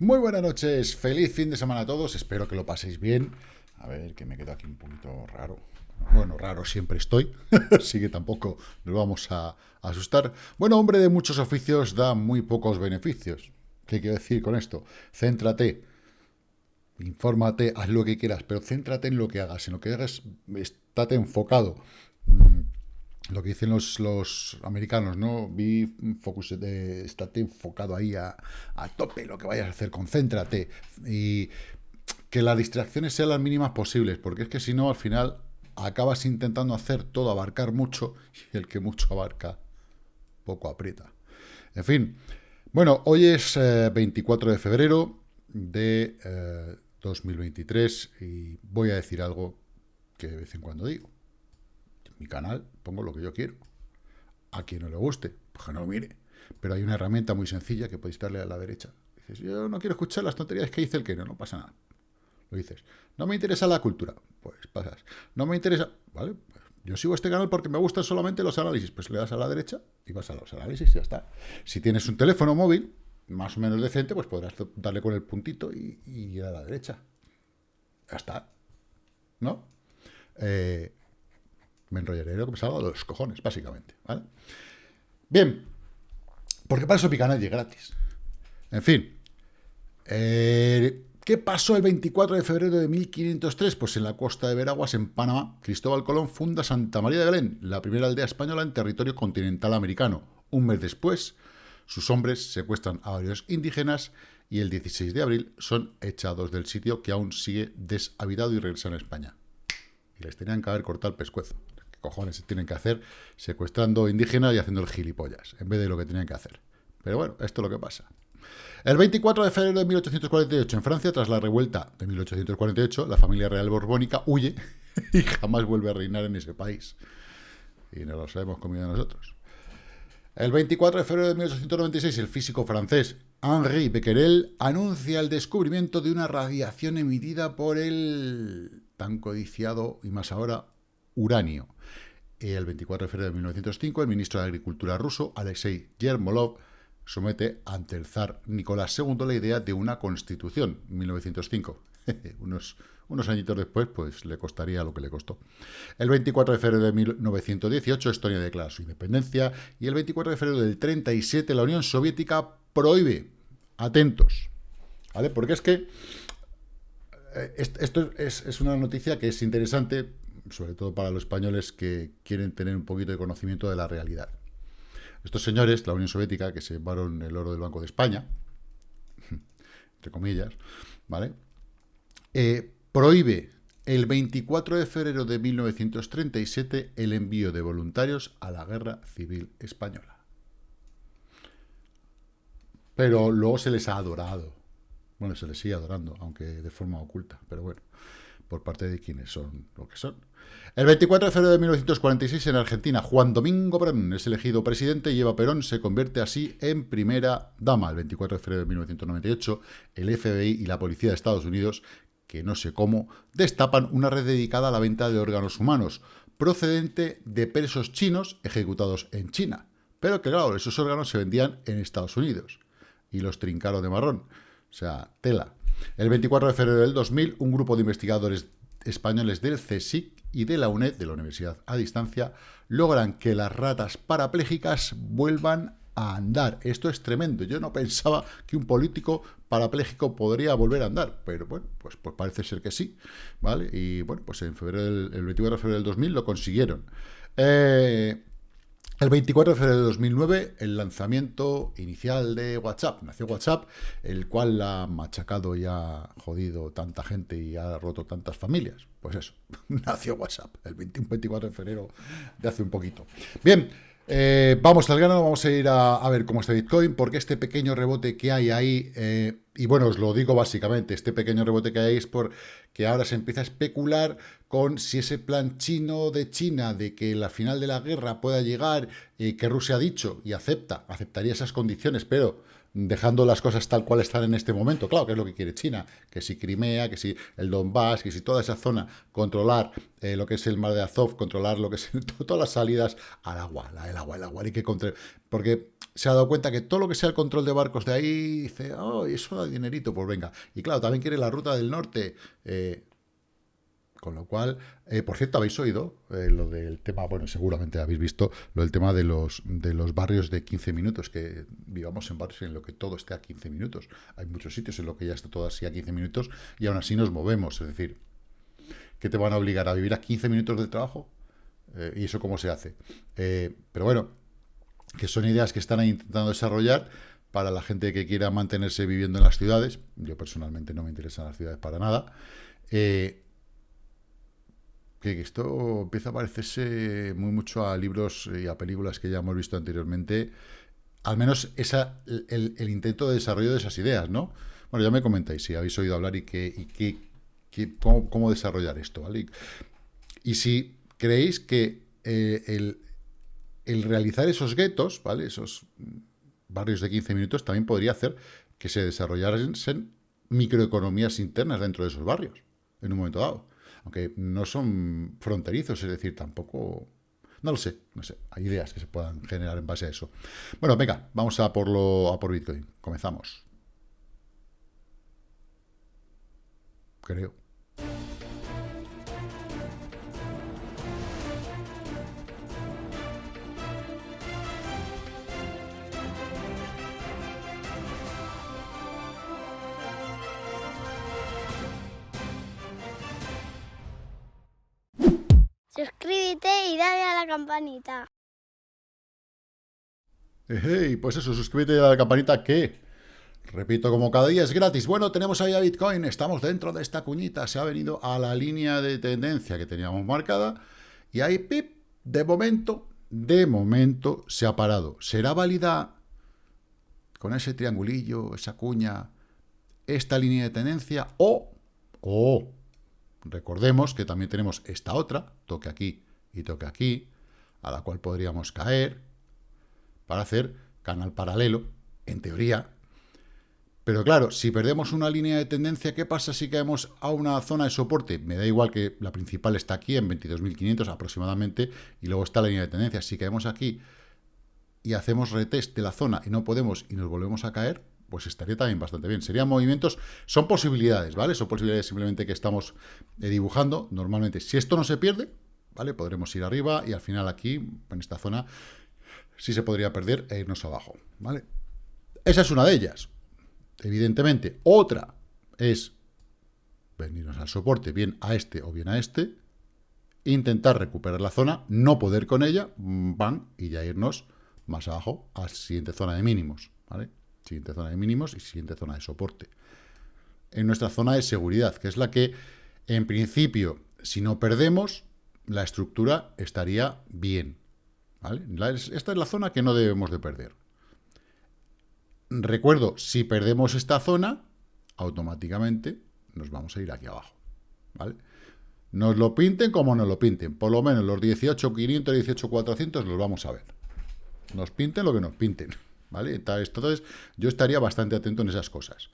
Muy buenas noches, feliz fin de semana a todos, espero que lo paséis bien. A ver, que me quedo aquí un poquito raro. Bueno, raro siempre estoy, así que tampoco nos vamos a asustar. Bueno, hombre de muchos oficios da muy pocos beneficios. ¿Qué quiero decir con esto? Céntrate, infórmate, haz lo que quieras, pero céntrate en lo que hagas. En lo que hagas, estate enfocado. Mm, lo que dicen los, los americanos, ¿no? Be focus, de, estate enfocado ahí a, a, tope, lo que vayas a hacer, concéntrate. Y que las distracciones sean las mínimas posibles, porque es que si no, al final acabas intentando hacer todo, abarcar mucho, y el que mucho abarca, poco aprieta. En fin, bueno, hoy es 24 eh, de febrero de 2023 eh, y voy a decir algo que de vez en cuando digo mi canal pongo lo que yo quiero. A quien no le guste, pues que no lo mire. Pero hay una herramienta muy sencilla que podéis darle a la derecha. Dices, yo no quiero escuchar las tonterías que dice el que no, no pasa nada. Lo dices, no me interesa la cultura, pues pasas. No me interesa, ¿vale? Pues yo sigo este canal porque me gustan solamente los análisis. Pues le das a la derecha y vas a los análisis y ya está. Si tienes un teléfono móvil, más o menos decente, pues podrás darle con el puntito y, ir a la derecha. Ya está. ¿No? Eh, me enrollaré lo que me salga de los cojones, básicamente, ¿vale? Bien, porque para eso mi canal es gratis. En fin, eh, ¿qué pasó el 24 de febrero de 1503? Pues en la costa de Veraguas, en Panamá, Cristóbal Colón funda Santa María de Belén, la primera aldea española en territorio continental americano. Un mes después, sus hombres secuestran a varios indígenas y el 16 de abril son echados del sitio que aún sigue deshabitado y regresan a España. Y les tenían que haber cortado el pescuezo cojones tienen que hacer secuestrando indígenas y haciendo el gilipollas, en vez de lo que tenían que hacer. Pero bueno, esto es lo que pasa. El 24 de febrero de 1848, en Francia, tras la revuelta de 1848, la familia real borbónica huye y jamás vuelve a reinar en ese país. Y no lo sabemos comido nosotros. El 24 de febrero de 1896, el físico francés Henri Becquerel anuncia el descubrimiento de una radiación emitida por el tan codiciado, y más ahora, uranio. El 24 de febrero de 1905, el ministro de Agricultura ruso, Alexei Yermolov, somete ante el zar Nicolás II la idea de una constitución, 1905. unos, unos añitos después, pues le costaría lo que le costó. El 24 de febrero de 1918, Estonia declara su independencia, y el 24 de febrero del 37, la Unión Soviética prohíbe, atentos, ¿vale? Porque es que eh, esto es, es una noticia que es interesante sobre todo para los españoles que quieren tener un poquito de conocimiento de la realidad. Estos señores, la Unión Soviética, que se llevaron el oro del Banco de España, entre comillas, ¿vale? Eh, prohíbe el 24 de febrero de 1937 el envío de voluntarios a la Guerra Civil Española. Pero luego se les ha adorado. Bueno, se les sigue adorando, aunque de forma oculta, pero bueno por parte de quienes son lo que son. El 24 de febrero de 1946 en Argentina, Juan Domingo Perón es elegido presidente y Eva Perón se convierte así en primera dama. El 24 de febrero de 1998, el FBI y la Policía de Estados Unidos, que no sé cómo, destapan una red dedicada a la venta de órganos humanos, procedente de presos chinos ejecutados en China. Pero que claro, esos órganos se vendían en Estados Unidos y los trincaron de marrón. O sea, tela. El 24 de febrero del 2000, un grupo de investigadores españoles del CSIC y de la UNED, de la Universidad a Distancia, logran que las ratas parapléjicas vuelvan a andar. Esto es tremendo. Yo no pensaba que un político parapléjico podría volver a andar, pero bueno, pues, pues parece ser que sí, ¿vale? Y bueno, pues en febrero el 24 de febrero del 2000 lo consiguieron. Eh, el 24 de febrero de 2009, el lanzamiento inicial de WhatsApp. Nació WhatsApp, el cual ha machacado y ha jodido tanta gente y ha roto tantas familias. Pues eso, nació WhatsApp, el 24 de febrero de hace un poquito. Bien, eh, vamos al grano, vamos a ir a, ver cómo está Bitcoin, porque este pequeño rebote que hay ahí, eh, y bueno, os lo digo básicamente, este pequeño rebote que hay es porque ahora se empieza a especular con si ese plan chino de China de que la final de la guerra pueda llegar, y que Rusia ha dicho y acepta, aceptaría esas condiciones, pero dejando las cosas tal cual están en este momento. Claro, que es lo que quiere China, que si Crimea, que si el Donbass, que si toda esa zona, controlar eh, lo que es el mar de Azov, controlar lo que es todas las salidas al agua, el agua, el agua, hay que porque se ha dado cuenta que todo lo que sea el control de barcos de ahí, dice, oh, eso da dinerito, pues venga. Y claro, también quiere la ruta del norte, eh, con lo cual, eh, por cierto, habéis oído eh, lo del tema, bueno, seguramente habéis visto lo del tema de los, de los barrios de 15 minutos, que vivamos en barrios en lo que todo esté a 15 minutos. Hay muchos sitios en los que ya está todo así a 15 minutos y aún así nos movemos. Es decir, ¿qué te van a obligar a vivir a 15 minutos de trabajo? ¿Y eso cómo se hace? pero bueno, que son ideas que están intentando desarrollar para la gente que quiera mantenerse viviendo en las ciudades. Yo personalmente no me interesan las ciudades para nada. Eh, que esto empieza a parecerse muy mucho a libros y a películas que ya hemos visto anteriormente, al menos esa, el, intento de desarrollo de esas ideas, ¿no? Bueno, ya me comentáis si habéis oído hablar y, qué, cómo, desarrollar esto, ¿vale? Y, si creéis que eh, el, el, realizar esos guetos, ¿vale? Esos barrios de 15 minutos también podría hacer que se desarrollaran microeconomías internas dentro de esos barrios, en un momento dado aunque no son fronterizos, es decir, tampoco... No lo sé, no sé, hay ideas que se puedan generar en base a eso. Bueno, venga, vamos a por, lo, a por Bitcoin. Comenzamos. Creo. Suscríbete y dale a la campanita. Hey, pues eso, suscríbete y dale a la campanita que, repito, como cada día es gratis. Bueno, tenemos ahí a Bitcoin, estamos dentro de esta cuñita, se ha venido a la línea de tendencia que teníamos marcada y ahí, pip, de momento, de momento se ha parado. ¿Será válida con ese triangulillo, esa cuña, esta línea de tendencia o, o Recordemos que también tenemos esta otra, toque aquí y toque aquí, a la cual podríamos caer para hacer canal paralelo, en teoría. Pero claro, si perdemos una línea de tendencia, ¿qué pasa si caemos a una zona de soporte? Me da igual que la principal está aquí en 22.500 aproximadamente y luego está la línea de tendencia. Si caemos aquí y hacemos retest de la zona y no podemos y nos volvemos a caer, pues estaría también bastante bien. Serían movimientos, son posibilidades, ¿vale? Son posibilidades simplemente que estamos eh, dibujando. Normalmente, si esto no se pierde, ¿vale? Podremos ir arriba y al final aquí, en esta zona, sí se podría perder e irnos abajo, ¿vale? Esa es una de ellas, evidentemente. Otra es venirnos al soporte, bien a este o bien a este, intentar recuperar la zona, no poder con ella, van y ya irnos más abajo a la siguiente zona de mínimos, ¿vale? Siguiente zona de mínimos y siguiente zona de soporte. En nuestra zona de seguridad, que es la que, en principio, si no perdemos, la estructura estaría bien. esta es la zona que no debemos de perder. Recuerdo, si perdemos esta zona, automáticamente nos vamos a ir aquí abajo. ¿vale? Nos lo pinten como nos lo pinten. Por lo menos los 18.500, 18.400 los vamos a ver. Nos pinten lo que nos pinten. ¿Vale? Entonces, yo estaría bastante atento en esas cosas.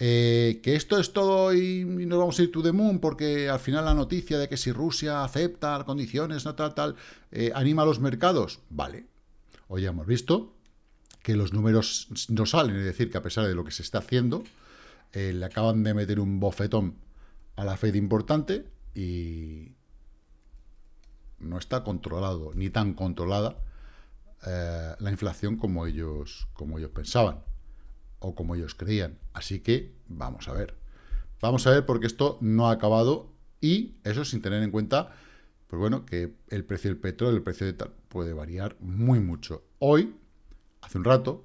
Eh, que esto es todo y, nos vamos a ir to the moon porque al final la noticia de que si Rusia acepta las condiciones, tal, tal, eh, anima a los mercados, vale. Hoy hemos visto que los números no salen, es decir, que a pesar de lo que se está haciendo, eh, le acaban de meter un bofetón a la Fed importante y no está controlado, ni tan controlada eh, la inflación como ellos, como ellos pensaban o como ellos creían. Así que vamos a ver. Vamos a ver porque esto no ha acabado y eso sin tener en cuenta, pues bueno, que el precio del petróleo, el precio de tal, puede variar muy mucho. Hoy, hace un rato,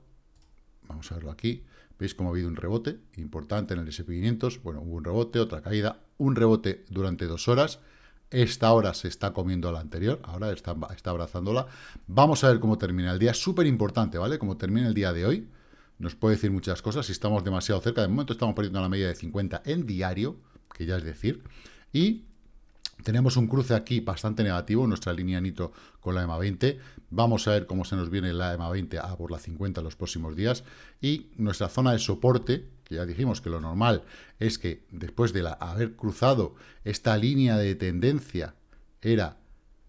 vamos a verlo aquí, veis cómo ha habido un rebote importante en el SP500, bueno, hubo un rebote, otra caída, un rebote durante dos horas, esta hora se está comiendo la anterior, ahora está, abrazándola. Vamos a ver cómo termina el día, súper importante, ¿vale? Cómo termina el día de hoy. Nos puede decir muchas cosas, si estamos demasiado cerca. De momento estamos perdiendo la media de 50 en diario, que ya es decir. Y Tenemos un cruce aquí bastante negativo, nuestra línea Nitro con la EMA 20. Vamos a ver cómo se nos viene la EMA 20 a por la 50 en los próximos días. Y nuestra zona de soporte, que ya dijimos que lo normal es que después de haber cruzado esta línea de tendencia era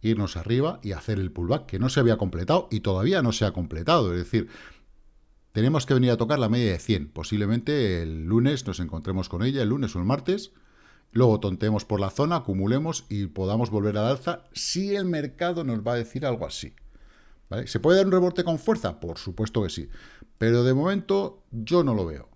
irnos arriba y hacer el pullback, que no se había completado y todavía no se ha completado. Es decir, tenemos que venir a tocar la media de 100. Posiblemente el lunes nos encontremos con ella, el lunes o el martes, luego tontemos por la zona, acumulemos y podamos volver al alza si el mercado nos va a decir algo así. ¿Se puede dar un rebote con fuerza? Por supuesto que sí. Pero de momento yo no lo veo.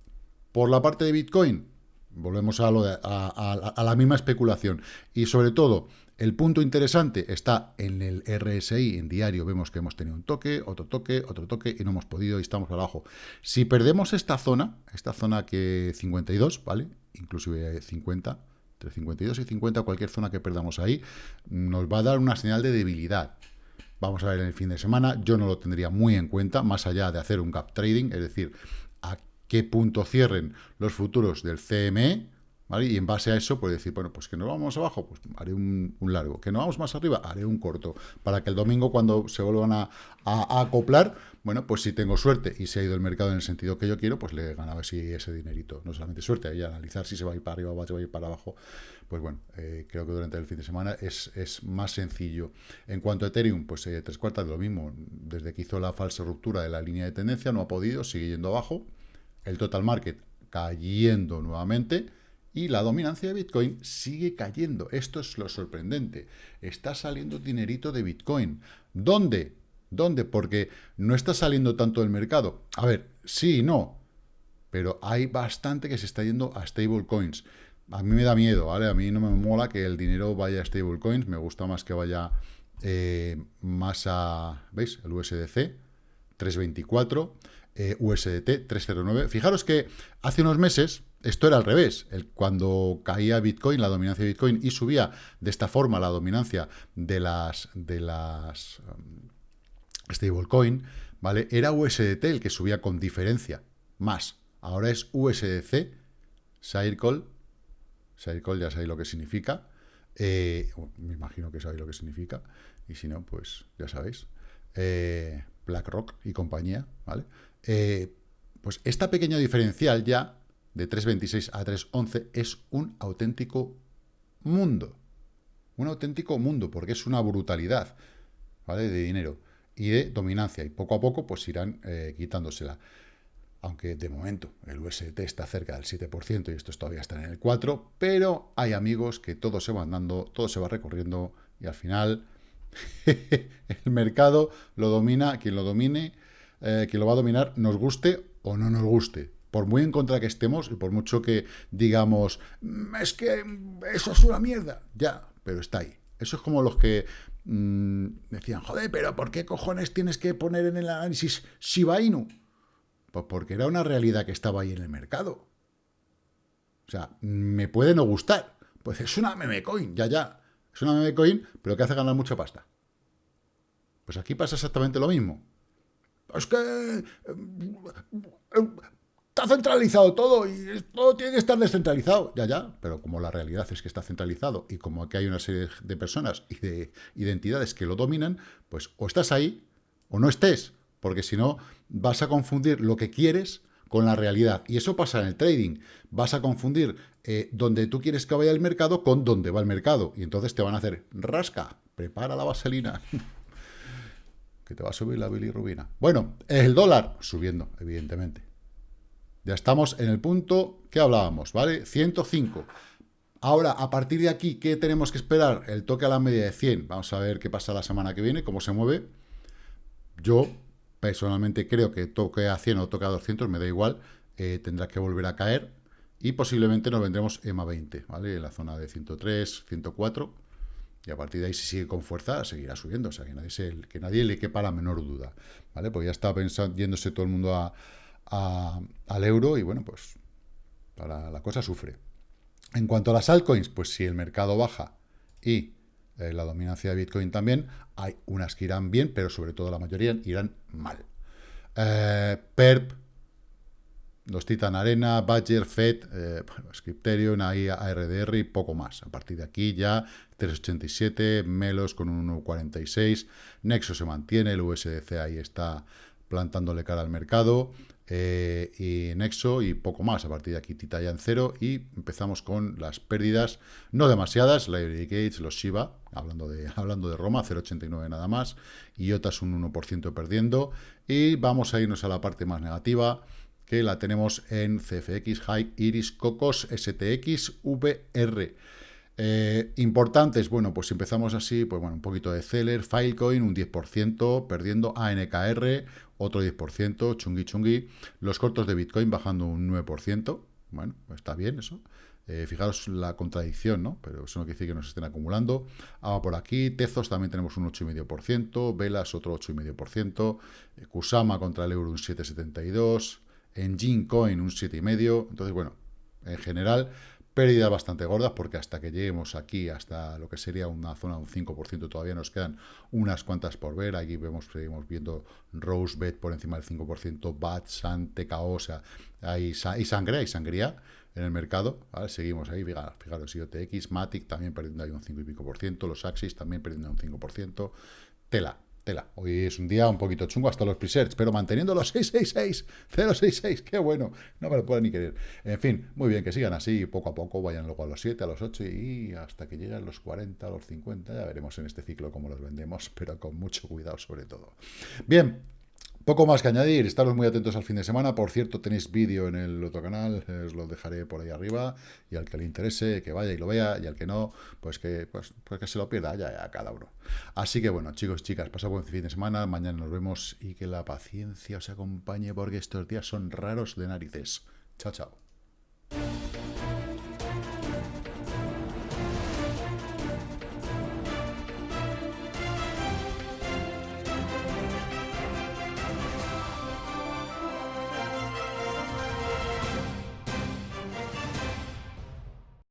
Por la parte de Bitcoin, volvemos a, la misma especulación. Y sobre todo, el punto interesante está en el RSI, en diario vemos que hemos tenido un toque, otro toque, otro toque y no hemos podido y estamos abajo. Si perdemos esta zona, esta zona que 52, ¿vale? Inclusive 50, entre 52 y 50, cualquier zona que perdamos ahí, nos va a dar una señal de debilidad. Vamos a ver en el fin de semana, yo no lo tendría muy en cuenta, más allá de hacer un gap trading, es decir, a qué punto cierren los futuros del CME, y en base a eso, pues decir, bueno, pues que nos vamos abajo, pues haré un, largo. Que nos vamos más arriba, haré un corto. Para que el domingo, cuando se vuelvan a, acoplar, bueno, pues si tengo suerte y se ha ido el mercado en el sentido que yo quiero, pues le ganaba si ese dinerito. No solamente suerte, ahí analizar si se va a ir para arriba o va a ir para abajo. Pues bueno, eh, creo que durante el fin de semana es, es más sencillo. En cuanto a Ethereum, pues eh, tres cuartas de lo mismo. Desde que hizo la falsa ruptura de la línea de tendencia, no ha podido, sigue yendo abajo. El total market cayendo nuevamente y la dominancia de Bitcoin sigue cayendo. Esto es lo sorprendente. Está saliendo dinerito de Bitcoin. ¿Dónde? ¿Dónde? Porque no está saliendo tanto del mercado. A ver, sí y no. Pero hay bastante que se está yendo a stablecoins. A mí me da miedo, ¿vale? A mí no me mola que el dinero vaya a stablecoins. Me gusta más que vaya eh, más a... ¿Veis? El USDC 324, eh, USDT 309. Fijaros que hace unos meses esto era al revés. Cuando caía Bitcoin, la dominancia de Bitcoin, y subía de esta forma la dominancia de las, de las um, stablecoin, ¿vale? Era USDT el que subía con diferencia, más. Ahora es USDC, Circle, Circle ya sabéis lo que significa, eh, me imagino que sabéis lo que significa, y si no, pues ya sabéis, eh, BlackRock y compañía, ¿vale? Eh, pues esta pequeña diferencial ya de 3.26 a 3.11 es un auténtico mundo. Un auténtico mundo, porque es una brutalidad, ¿vale? De dinero y de dominancia. Y poco a poco, pues irán eh, quitándosela. Aunque de momento el UST está cerca del 7% y estos todavía están en el 4%, pero hay amigos que todo se van dando, todo se va recorriendo y al final el mercado lo domina, quien lo domine, eh, quien lo va a dominar, nos guste o no nos guste por muy en contra que estemos y por mucho que digamos, mm, es que eso es una mierda, ya, pero está ahí. Eso es como los que mm, decían, joder, pero ¿por qué cojones tienes que poner en el análisis Shiba Inu? Pues porque era una realidad que estaba ahí en el mercado. O sea, me puede no gustar. Pues es una meme coin, ya, ya. Es una meme coin, pero que hace ganar mucha pasta. Pues aquí pasa exactamente lo mismo. Es que eh, está centralizado todo y todo tiene que estar descentralizado. Ya, ya, pero como la realidad es que está centralizado y como aquí hay una serie de personas y de identidades que lo dominan, pues o estás ahí o no estés, porque si no vas a confundir lo que quieres con la realidad. Y eso pasa en el trading. Vas a confundir eh, donde tú quieres que vaya el mercado con donde va el mercado. Y entonces te van a hacer rasca, prepara la vaselina. que te va a subir la bilirrubina. Bueno, el dólar subiendo, evidentemente. Ya estamos en el punto que hablábamos, ¿vale? 105. Ahora, a partir de aquí, ¿qué tenemos que esperar? El toque a la media de 100. Vamos a ver qué pasa la semana que viene, cómo se mueve. Yo, personalmente, creo que toque a 100 o toque a 200, me da igual. Eh, tendrá que volver a caer. Y posiblemente nos vendremos EMA 20, ¿vale? En la zona de 103, 104. Y a partir de ahí, si sigue con fuerza, seguirá subiendo. O sea, que nadie, que nadie le quepa la menor duda, ¿vale? Pues ya está pensando, yéndose todo el mundo al euro y bueno, pues para la cosa sufre. En cuanto a las altcoins, pues si el mercado baja y eh, la dominancia de Bitcoin también, hay unas que irán bien, pero sobre todo la mayoría irán mal. Eh, PERP, los Titan Arena, Badger, Fed, eh, Scripterion, ahí ARDR y poco más. A partir de aquí ya 387, Melos con un 1.46, Nexo se mantiene, el USDC ahí está plantándole cara al mercado, eh, y Nexo y poco más. A partir de aquí Tita ya en cero y empezamos con las pérdidas, no demasiadas, Library Gates, los Shiba, hablando de, hablando de Roma, 0,89 nada más, y Otas un 1% perdiendo, y vamos a irnos a la parte más negativa, la tenemos en CFX, High, Iris, Cocos, STX, VR. Eh, importantes, bueno, pues empezamos así, pues bueno, un poquito de Celer, Filecoin, un 10%, perdiendo ANKR, otro 10%, chungui chungui, los cortos de Bitcoin bajando un 9%, bueno, está bien eso, eh, fijaros la contradicción, ¿no? Pero eso no quiere decir que nos estén acumulando. Ahora por aquí, Tezos también tenemos un 8,5%, Velas otro 8,5%, eh, Kusama contra el euro un 7,72%, Engine Coin un 7,5%. Entonces, bueno, en general, pérdidas bastante gordas, porque hasta que lleguemos aquí, hasta lo que sería una zona de un 5%, todavía nos quedan unas cuantas por ver. Aquí vemos, seguimos viendo Rosebet por encima del 5%, Bat, San, TKO, o sea, hay, sangre, hay sangría en el mercado, Seguimos ahí, fijaros, IOTX, Matic también perdiendo ahí un 5 y pico por ciento, los Axis también perdiendo un 5%, tela, tela. Hoy es un día un poquito chungo hasta los presets, pero manteniendo los 666, 066, qué bueno, no me lo puedo ni querer. En fin, muy bien, que sigan así, poco a poco, vayan luego a los 7, a los 8 y hasta que lleguen los 40, a los 50, ya veremos en este ciclo cómo los vendemos, pero con mucho cuidado sobre todo. Bien, poco más que añadir, estaros muy atentos al fin de semana. Por cierto, tenéis vídeo en el otro canal, os lo dejaré por ahí arriba. Y al que le interese, que vaya y lo vea. Y al que no, pues que, pues, pues que se lo pierda ya, ya cada uno. Así que bueno, chicos chicas, pasad buen fin de semana. Mañana nos vemos y que la paciencia os acompañe porque estos días son raros de narices. Chao, chao.